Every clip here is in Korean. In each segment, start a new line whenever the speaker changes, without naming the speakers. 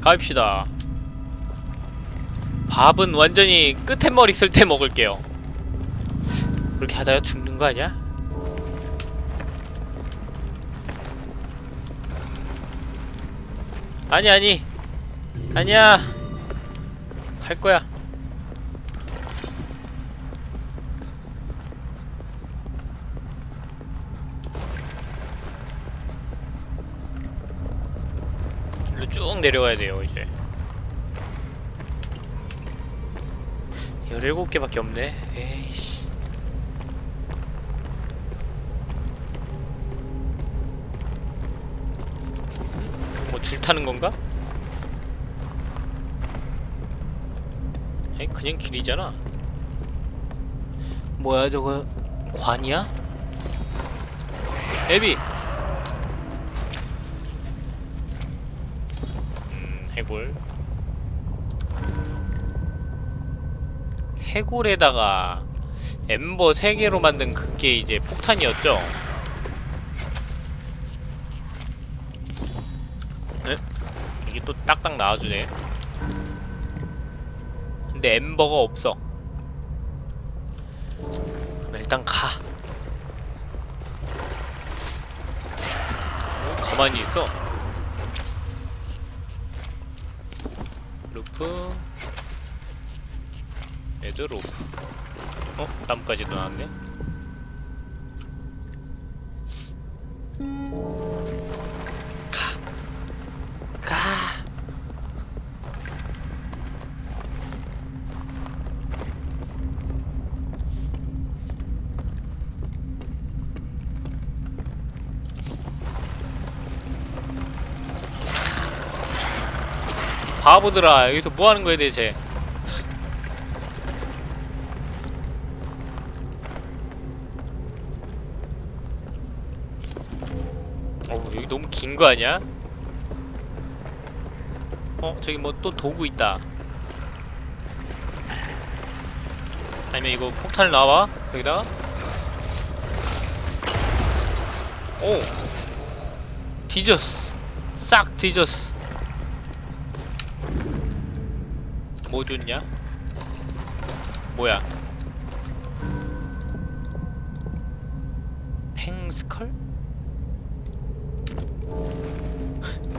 갑시다. 밥은 완전히 끝에 머리 쓸 때 먹을게요. 그렇게 하다가 죽는 거 아니야? 아니 아니. 아니야. 할 거야 일로 쭉 내려가야 돼요 이제. 17개밖에 없네. 에이씨. 뭐 줄 타는 건가? 아니 그냥 길이잖아. 뭐야 저거? 관이야? 애비 음 해골 해골에다가 엠버 3개로 만든 그게 이제 폭탄이었죠? 네? 이게 또 딱딱 나와주네. 근데 엠버가 없어. 일단 가. 어, 가만히 있어 루프. 애드 로프. 어? 나뭇가지도 나왔네 바보들아 여기서 뭐 하는 거야 대체? 어우 여기 너무 긴 거 아니야? 어 저기 뭐 또 도구 있다. 아니면 이거 폭탄을 놔봐 여기다가 오! 뒤졌어. 싹 뒤졌어 뭐 줬냐? 뭐야 팽스컬?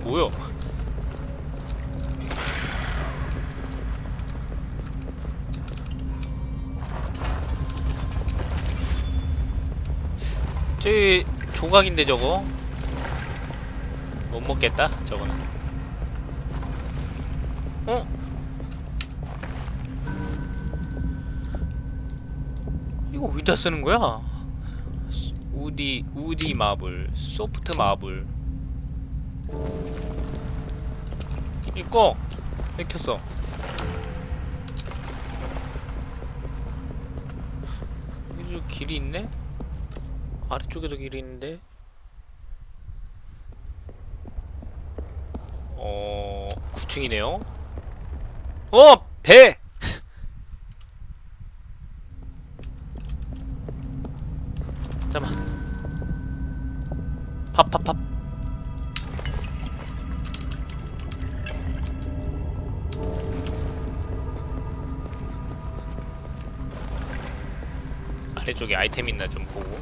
뭐야? 저기 조각인데 저거 못 먹겠다 저거는 어디다 쓰는 거야? 우디 우디 마블 소프트 마블 이거 맥혔어 여기 길이 있네? 아래쪽에도 길이 있는데 어... 9층이네요 어! 배! 잠깐만 팝팝팝. 아래쪽에 아이템 있나 좀 보고.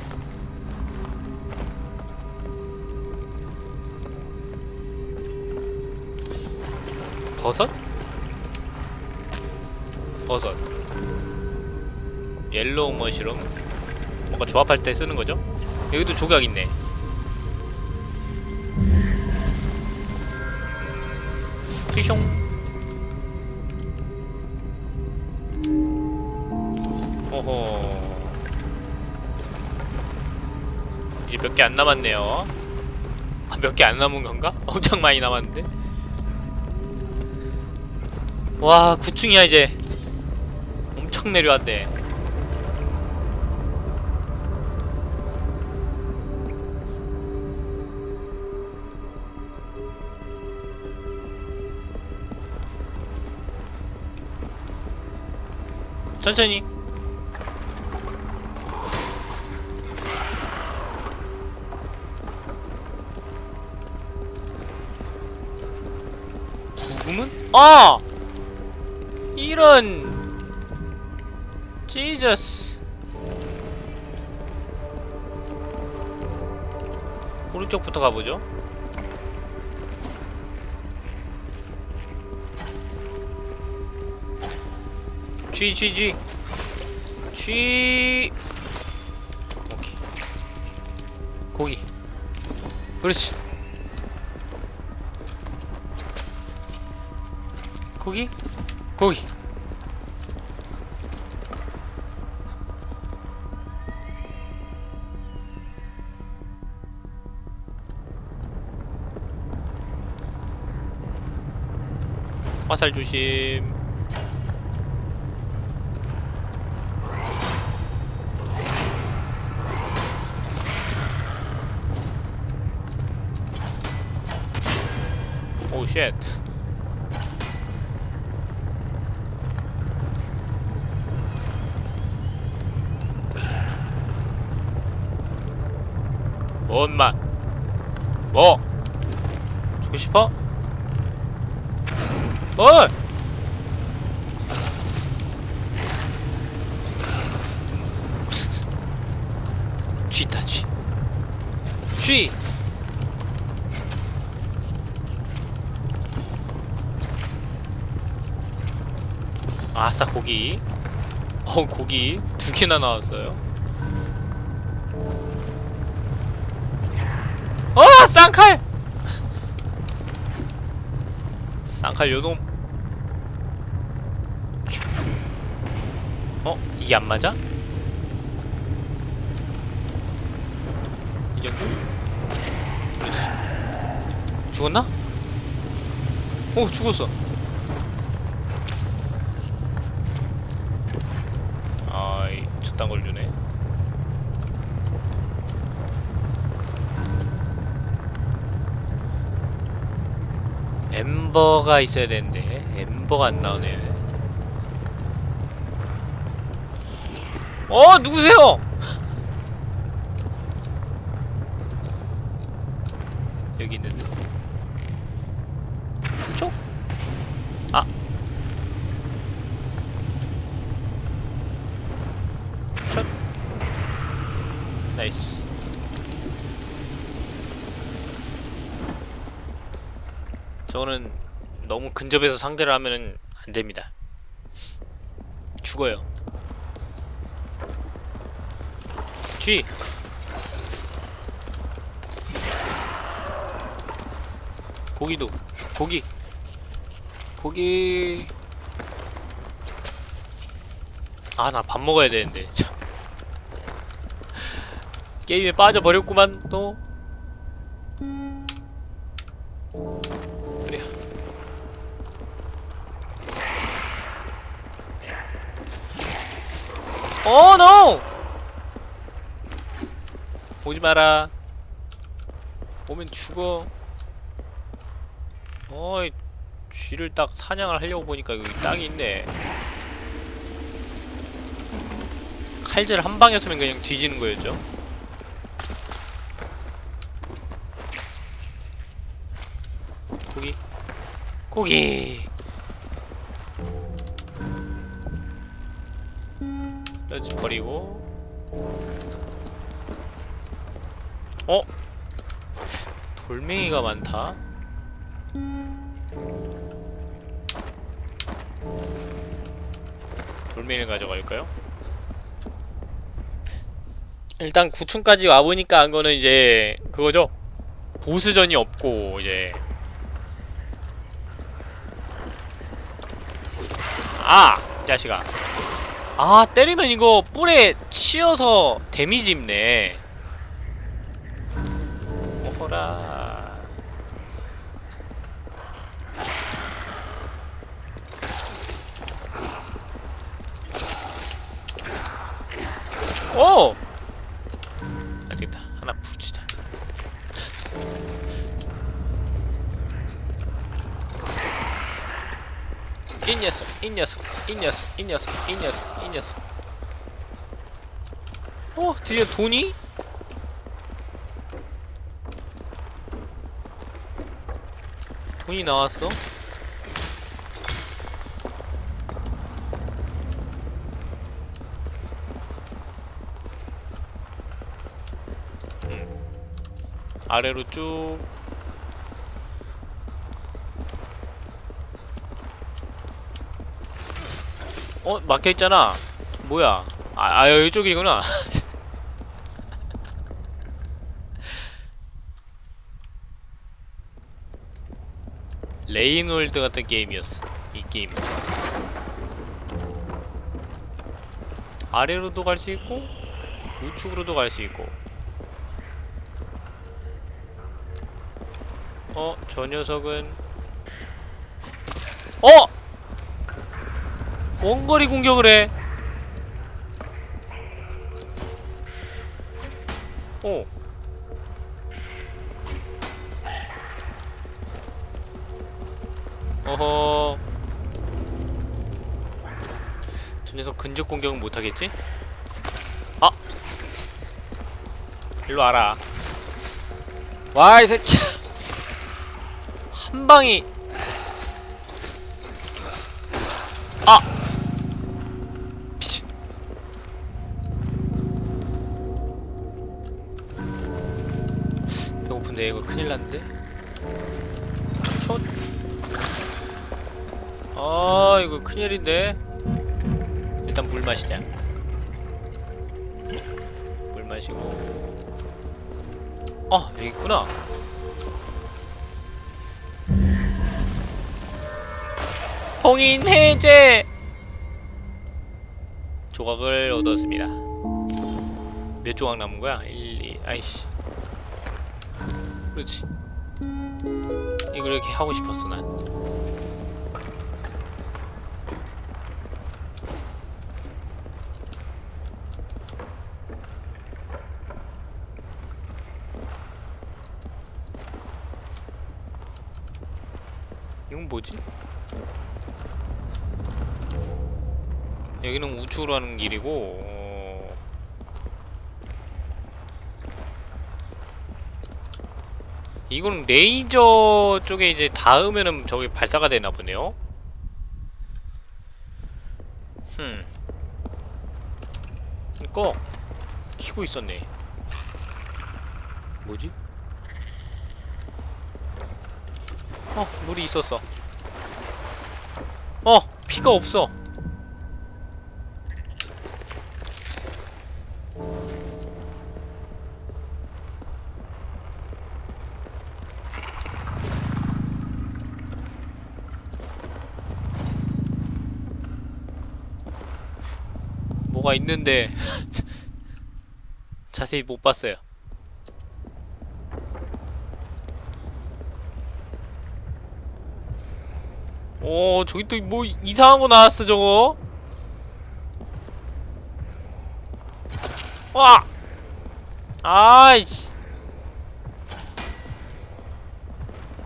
버섯? 버섯. yellow mushroom. 뭔가 조합할 때 쓰는 거죠? 여기도 조각 있네 숑 오호. 이제 몇 개 안 남았네요. 아, 몇 개 안 남은 건가? 엄청 많이 남았는데. 와 9층이야 이제. 엄청 내려왔네 천천히 주문? 아! 이런 지저스 오른쪽부터 가보죠 G G G G 오케이. 고기. 그렇지. 고기? 고기. 화살 조심 뭘? 쥐다 쥐. 쥐. 아싸 고기. 어 고기 두 개나 나왔어요. 어 쌍칼. 쌍칼 요놈. 어 이게 안 맞아? 이 정도? 그렇지. 죽었나? 오 죽었어. 아이 저딴 걸 주네 엠버가 있어야 되는데 엠버가 안 나오네 어 누구세요? 여기 있는데 쪽? 아 첫. 나이스. 저는 너무 근접해서 상대를 하면은 안 됩니다. 죽어요. G. 고기도 고기 고기 아 나 밥 먹어야 되는데 참. 게임에 빠져버렸구만 또 오지 마라 오면 죽어 어이 쥐를 딱 사냥을 하려고 보니까 여기 땅이 있네 칼질 한 방에서는 그냥 뒤지는 거였죠. 고기, 고기. 돌멩이가 많다. 돌멩이를 가져갈까요? 일단 9층까지 와보니까 한 거는 이제 그거죠 보스전이 없고 이제 아! 이 자식아 아 때리면 이거 뿔에 치여서 데미지 입네 오호라 이 녀석 이 녀석 이 녀석 이 녀석 이 녀석 이 녀석 어 드디어 돈이? 돈이 나왔어 아래로 쭉. 어? 막혀있잖아. 뭐야? 아, 아 이쪽이구나. Rain World 같은 게임이었어 이 게임. 아래로도 갈 수 있고 우측으로도 갈 수 있고 어? 저 녀석은 어! 원거리 공격을 해 어. 어허 저 녀석 근접 공격은 못하겠지? 아! 일로 와라 와 이 새끼야 한 방이 해제 조각을 얻었습니다 몇 조각 남은 거야? 1, 2, 아이씨 그렇지 이걸 이렇게 하고 싶었어 난 이건 뭐지? 여기는 하는 길이고 어... 이거는 레이저 쪽에 이제 닿으면은 저기 발사가 되나 보네요. 흠. 이거 키고 있었네. 뭐지? 어, 물이 있었어. 어, 피가 없어. 뭐가 있는데 자세히 못 봤어요. 오 저기 또 뭐 이상한 거 나왔어 저거. 와! 아이씨.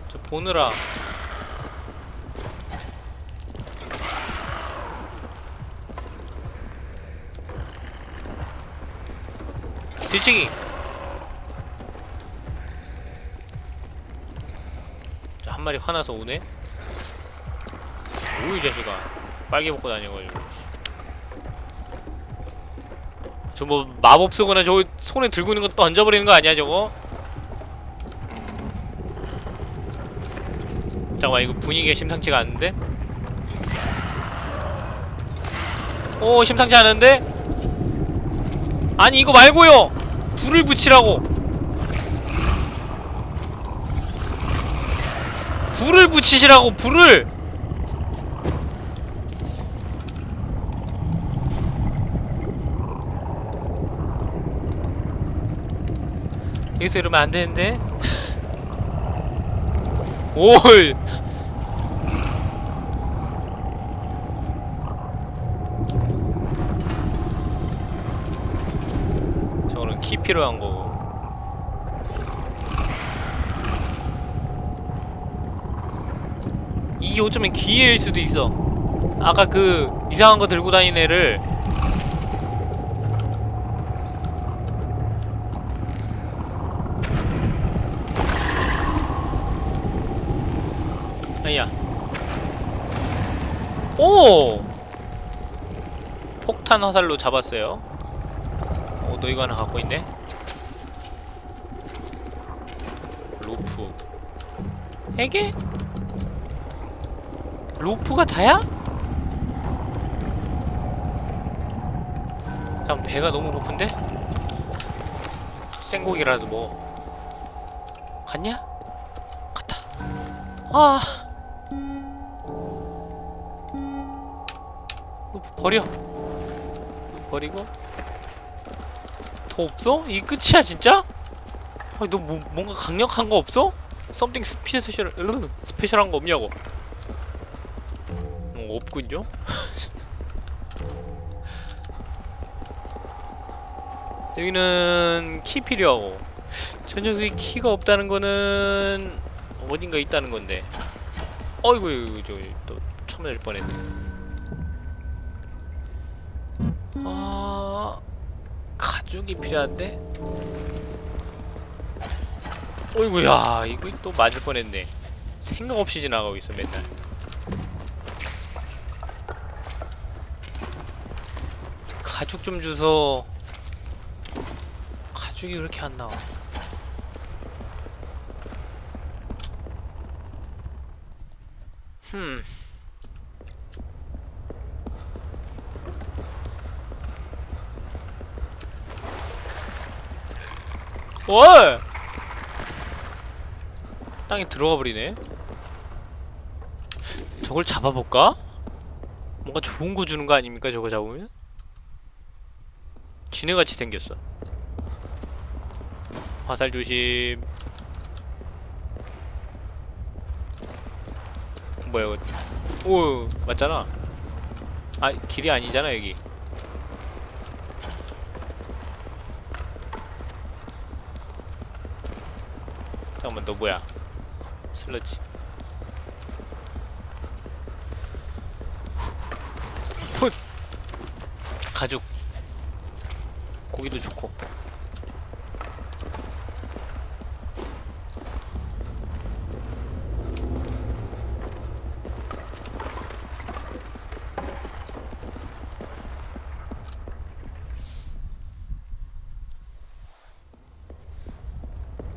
저 보느라 뒤치기 자, 한 마리 화나서 오네 뭐이 자식아 빨개 먹고 다녀가지고 저 뭐 마법 쓰거나 저거 손에 들고 있는 거 던져버리는 거 아니야 저거? 잠깐만 이거 분위기가 심상치가 않은데? 오 심상치 않은데? 아니 이거 말고요! 불을 붙이라고! 불을 붙이시라고 불을! 여기서 이러면 안 되는데? 오이! 키 필요한 거고. 이게 어쩌면 기회일 수도 있어. 아까 그 이상한 거 들고 다니는 애를 아니야. 오! 폭탄 화살로 잡았어요. 어, 너 이거 하나 갖고 있네? 에게? 로프가 다야? 잠 배가 너무 고픈데? 생고기라도 뭐 갔냐? 갔다 아 로프 버려 로프 버리고 더 없어? 이 끝이야 진짜? 아, 너 뭐, 뭔가 강력한 거 없어? something special 으, special한 거 없냐고? 어, 없군요. 여기는 키 필요하고 저 녀석이 키가 없다는 거는 어딘가 있다는 건데. 어이구 이구 저기 또 처맞을 뻔했네. 아 가죽이 필요한데. 어이구야 이거 또 맞을 뻔했네. 생각 없이 지나가고 있어 맨날. 가죽 좀 주소. 가죽이 왜 이렇게 안 나와? 흠 뭘! 땅에 들어가 버리네. 저걸 잡아볼까? 뭔가 좋은 거 주는 거 아닙니까? 저거 잡으면? 쥐네같이 생겼어. 화살 조심. 뭐야 이거? 오 맞잖아. 아 길이 아니잖아 여기. 잠깐만 너 뭐야? 슬러지. 훗! 가죽. 고기도 좋고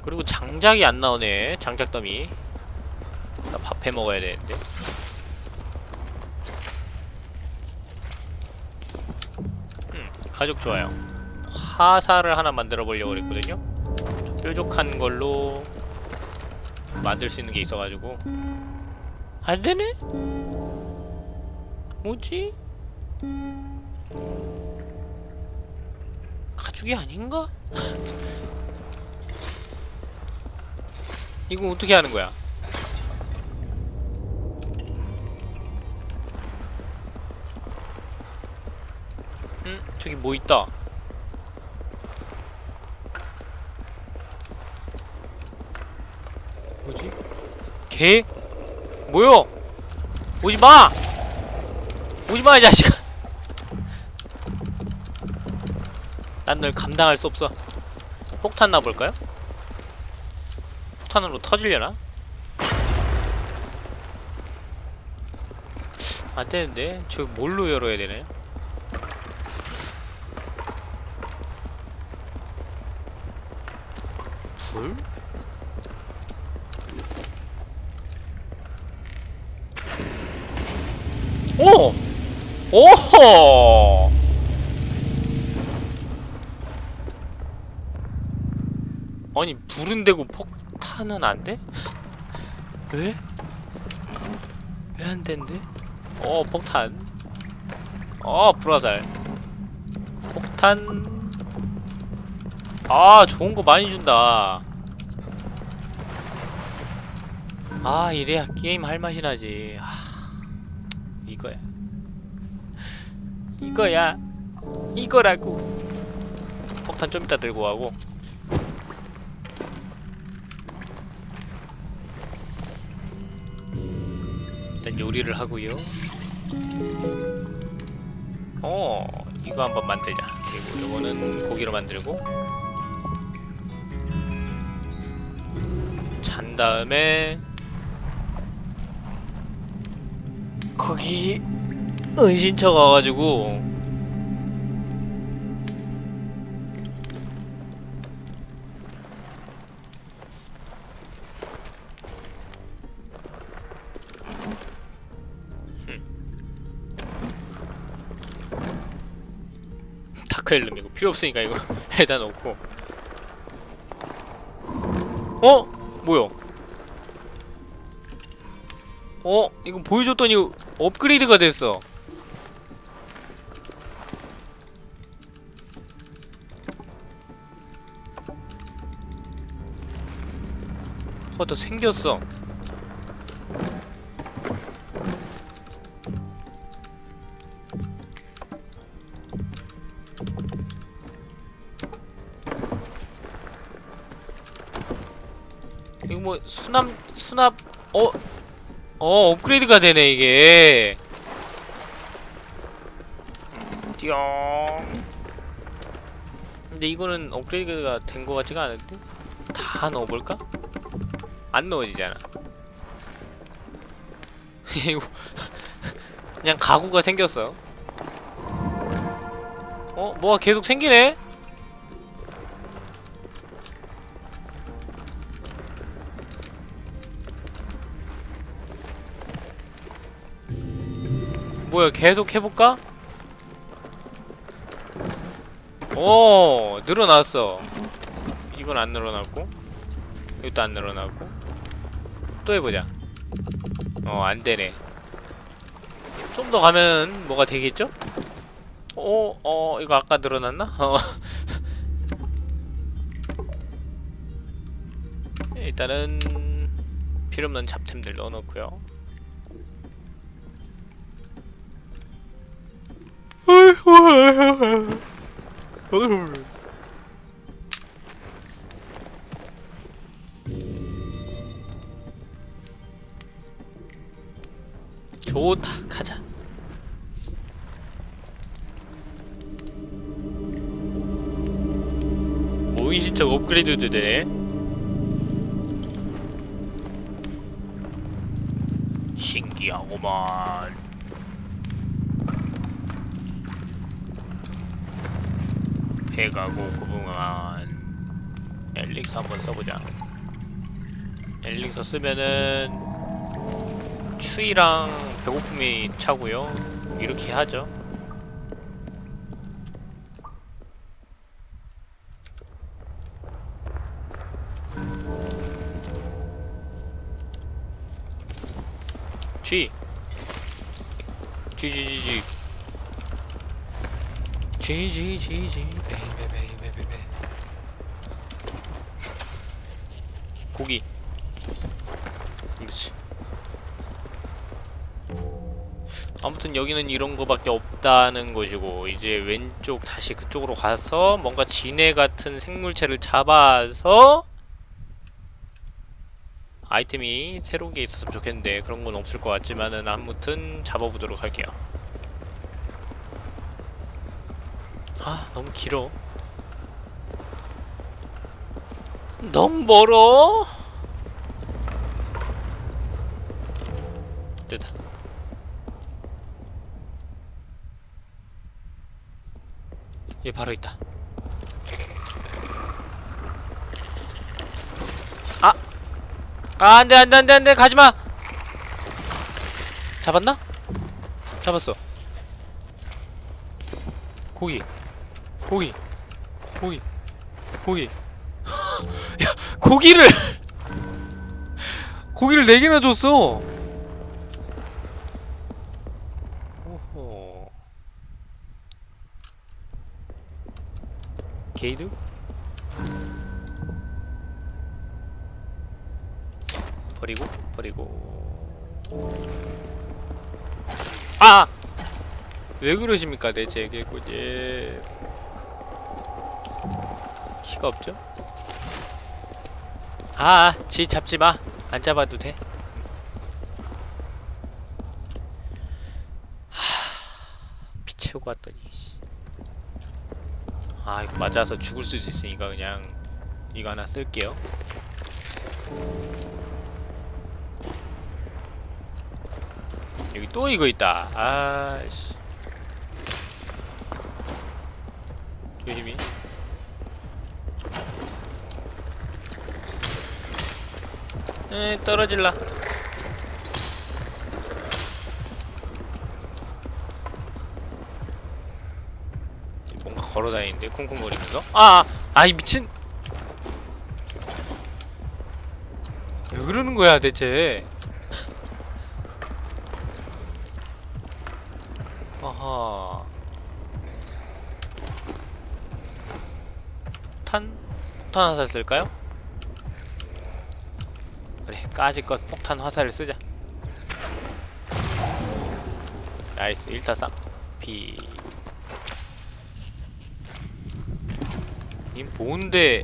그리고 장작이 안 나오네 장작 더미 나 밥 해 먹어야 되는데. 음, 가죽 좋아요. 화살을 하나 만들어 보려고 그랬거든요. 좀 뾰족한 걸로 만들 수 있는 게 있어가지고 안 되네? 뭐지? 가죽이 아닌가? 이거 어떻게 하는 거야? 응? 저기 뭐 있다. 뭐지? 개? 뭐요? 오지 마! 오지 마, 이 자식아! 난 널 감당할 수 없어. 폭탄 놔볼까요? 폭탄으로 터질려나? 안 되는데? 저 뭘로 열어야 되나요? 불? 오! 오호! 아니 불은 되고 폭 탄은 안 돼? 왜? 왜 안 된대? 어 폭탄. 어 불화살. 폭탄. 아 좋은 거 많이 준다. 아 이래야 게임 할 맛이 나지. 아, 이거야. 이거야. 이거라고. 폭탄 좀 이따 들고 가고 요리를 하고요. 어 이거 한번 만들자. 그리고 요거는 고기로 만들고. 잔 다음에 거기 은신처 가가지고 필요 없으니까 이거 해다 놓고 어? 뭐야? 어? 이거 보여줬더니 업그레이드가 됐어 어, 더 생겼어 뭐 수납 수납 어? 어 업그레이드가 되네 이게 띠용 근데 이거는 업그레이드가 된거 같지가 않은데? 다 넣어볼까? 안 넣어지잖아 이거 그냥 가구가 생겼어 어? 뭐가 계속 생기네? 뭐야 계속 해볼까? 오 늘어났어 이건 안 늘어났고 이것도 안 늘어났고 또 해보자 어 안되네 좀 더 가면 뭐가 되겠죠? 어? 어 이거 아까 늘어났나? 어 일단은 필요없는 잡템들 넣어놓고요 좋다 가자. 모인신적 업그레이드도 되네. 신기하구만 배가고 고붕한 엘릭스 한번 써보자. 엘릭서 쓰면은 추위랑 배고픔이 차고요. 이렇게 하죠. Gee Gee Gee Gee Gee Gee. Baby baby baby. 고기. 그렇지. 아무튼 여기는 이런 거밖에 없다는 것이고 이제 왼쪽 다시 그쪽으로 가서 뭔가 지네 같은 생물체를 잡아서 아이템이 새로운 게 있었으면 좋겠는데 그런 건 없을 것 같지만은 아무튼 잡아보도록 할게요 아 너무 길어. 너무 멀어? 됐다. 얘 바로 있다. 아! 아 안돼 안돼 안돼 안돼. 가지마! 잡았나? 잡았어. 고기 고기. 고기. 고기. 야 고기를. 고기를 4개나 줬어. 오호. 게이드? 버리고 버리고. 아! 왜 그러십니까 대체 개구지 키가 없죠? 아, 지 잡지 마 안 잡아도 돼 하... 피 채우고 왔더니 씨. 아 이거 맞아서 죽을 수도 있으니까 그냥 이거 하나 쓸게요 여기 또 이거 있다. 아씨. 조심히. 에 떨어질라. 뭔가 걸어다니는데 쿵쿵거리면서 아! 아이 미친 왜 그러는 거야 대체 아하 탄? 폭탄 화살 쓸까요? 그래 까짓 것 폭탄 화살을 쓰자. 나이스 1타상 피... 님 뭔데?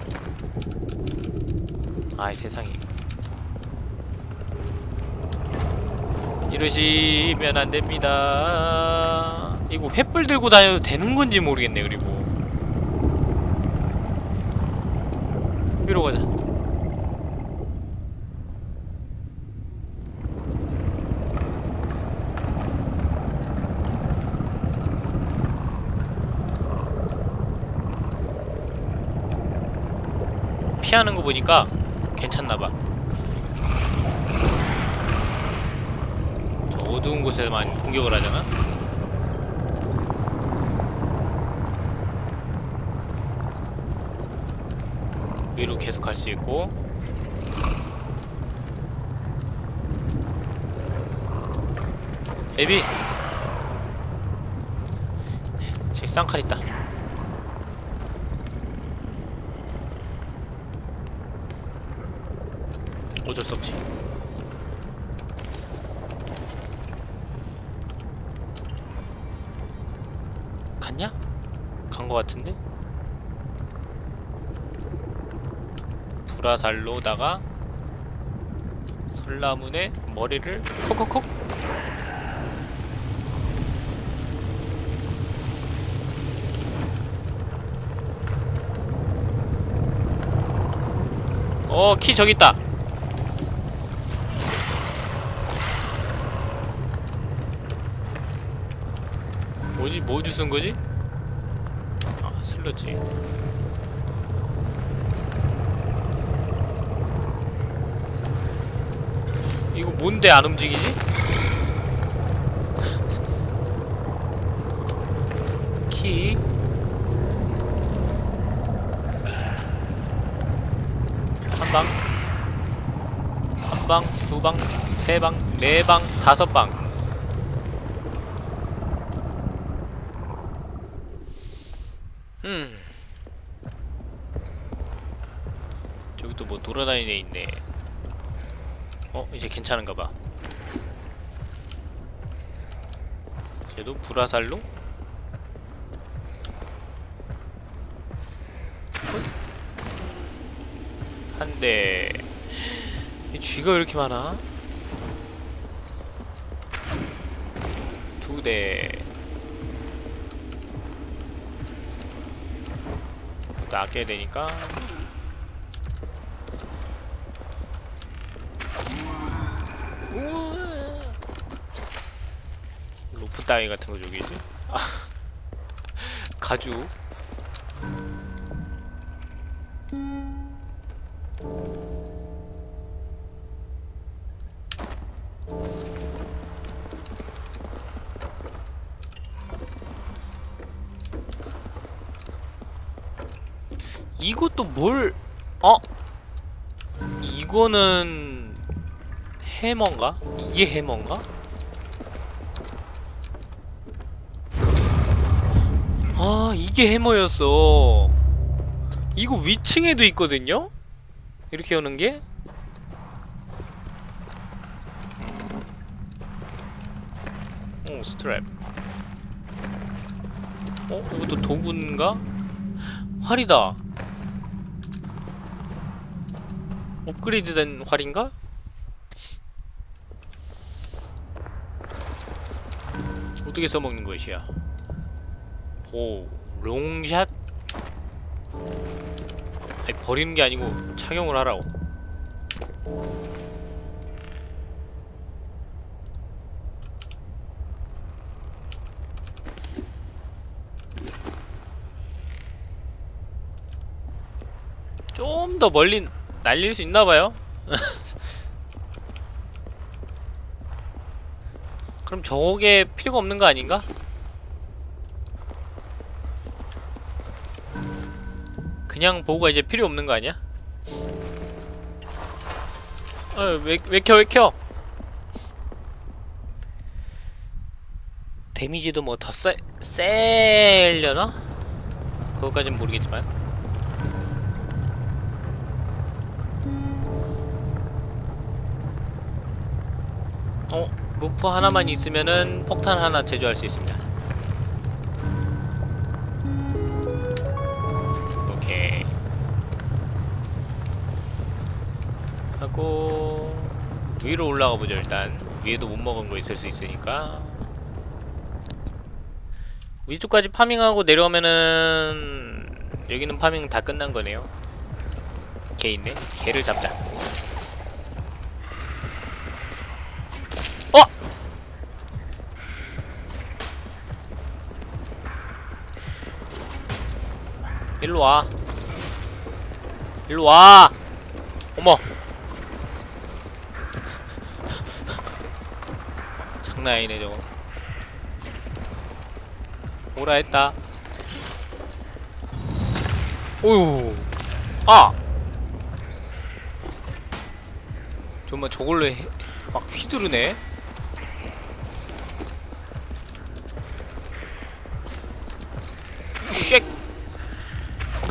아이 세상에. 이러시면 안 됩니다. 이거 횃불 들고 다녀도 되는 건지 모르겠네 그리고. 위로 가자 피하는 거 보니까 괜찮나봐. 저 어두운 곳에만 공격을 하잖아 위로 계속 갈 수 있고. 에비! 저기 쌍칼 있다 어쩔 수 없지 갔냐? 간 거 같은데? 불화살로다가 설나문에 머리를 콕콕콕 어, 키 저기 있다. 뭐지? 뭐 주 쓴 거지? 아, 슬러지. 이거 뭔데 안 움직이지? 키. 한 방. 한 방, 두 방, 세 방, 네 방, 다섯 방. 음. 저기 또 뭐 돌아다니는 애 있네. 어 이제 괜찮은가 봐. 쟤도 불화살로? 한 대. 이 쥐가 왜 이렇게 많아? 두 대. 또 아껴야 되니까. 로프 따위 같은 거 저기지? 아, 가죽. 이것도 뭘? 어? 이거는 해머인가? 이게 해머인가? 아 이게 해머였어 이거 위층에도 있거든요? 이렇게 여는 게? 오 스트랩 어? 이것도 도구인가? 활이다 업그레이드된 활인가? 어떻게 써먹는 것이야? 오, 롱샷? 아니, 버리는 게 아니고 착용을 하라고. 좀 더 멀리 날릴 수 있나봐요? 그럼 저게 필요가 없는 거 아닌가? 그냥 보고가 이제 필요 없는 거 아니야? 어왜왜 켜 왜 켜? 데미지도 뭐더 세, 세려나? 그거까진 모르겠지만 어? 루프 하나만 있으면은 폭탄 하나 제조할 수 있습니다. 하고 위로 올라가 보죠 일단. 위에도 못 먹은 거 있을 수 있으니까. 위쪽까지 farming하고 내려오면은 여기는 farming 다 끝난 거네요. 개 있네. 개를 잡자 어! 일로 와. 일로 와. 어머. 장난 아니네 저거. 오라 했다. 오유 아! 정말 저걸로 해, 막 휘두르네 쉐!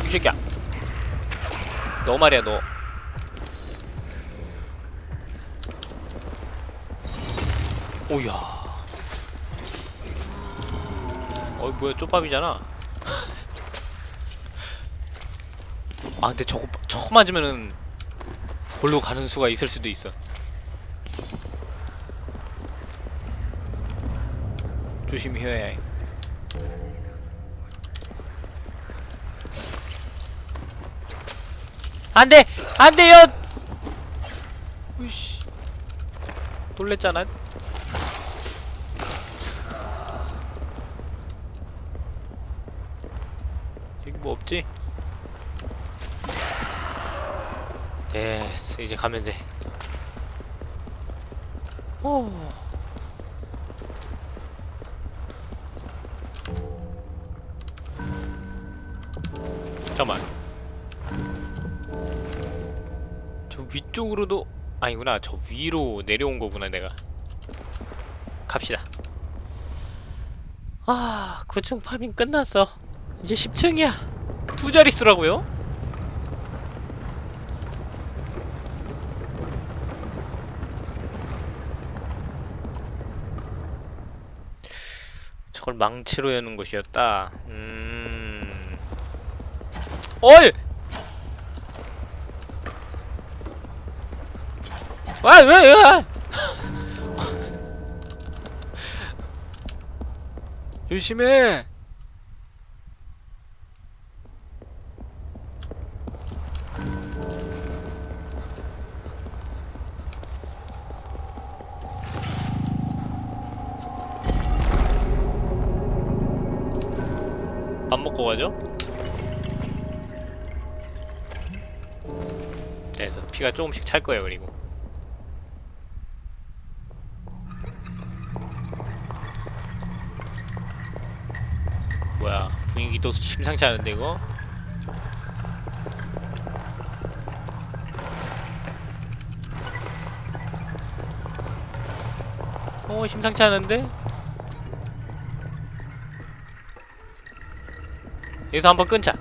이 새끼야. 너 말이야 너. 오야. 어이 뭐야 쪽밥이잖아. 아 근데 저거 저거 맞으면은 골로 가는 수가 있을 수도 있어. 조심히 해야 해 안돼! 안돼요! 으이씨. 놀랬잖아. 여기 뭐 없지? 됐어 이제 가면 돼. 오. 저 위쪽으로도 아니구나. 저 위로 내려온 거구나 내가. 갑시다. 아 9층 파밍 끝났어. 이제 10층이야. 두 자릿수라고요? 저걸 망치로 여는 곳이었다. 음... 어이! 와, 왜, 왜? 조심해. 밥 먹고 가죠? 그래서 피가 조금씩 찰 거예요, 그리고. 뭐야 분위기 또 심상치 않은데 이거? 어 심상치 않은데? 여기서 한번 끊자